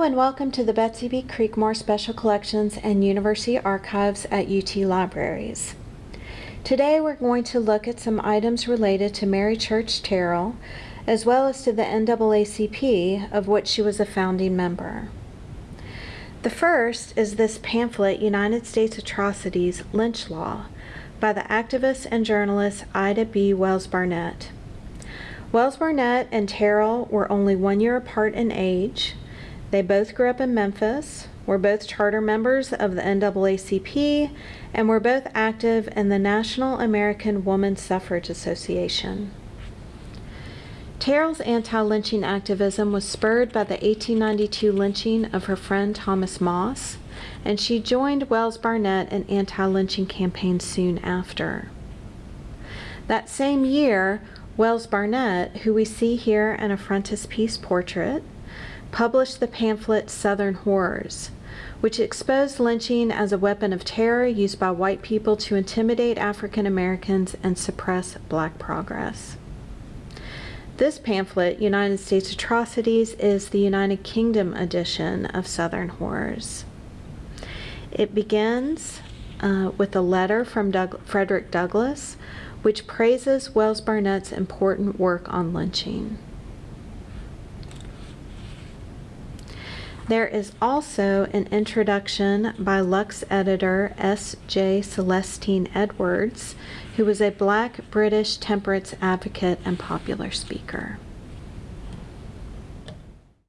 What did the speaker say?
and welcome to the Betsey B. Creekmore Special Collections and University Archives at UT Libraries. Today we're going to look at some items related to Mary Church Terrell, as well as to the NAACP, of which she was a founding member. The first is this pamphlet, United States Atrocities, Lynch Law, by the activist and journalist Ida B. Wells Barnett. Wells Barnett and Terrell were only one year apart in age. They both grew up in Memphis, were both charter members of the NAACP, and were both active in the National American Woman Suffrage Association. Terrell's anti lynching activism was spurred by the 1892 lynching of her friend Thomas Moss, and she joined Wells Barnett in anti lynching campaigns soon after. That same year, Wells Barnett, who we see here in a frontispiece portrait, published the pamphlet Southern Horrors, which exposed lynching as a weapon of terror used by white people to intimidate African Americans and suppress black progress. This pamphlet, United States Atrocities, is the United Kingdom edition of Southern Horrors. It begins uh, with a letter from Doug Frederick Douglass, which praises Wells Barnett's important work on lynching. There is also an introduction by Lux editor S. J. Celestine Edwards, who was a black British temperance advocate and popular speaker.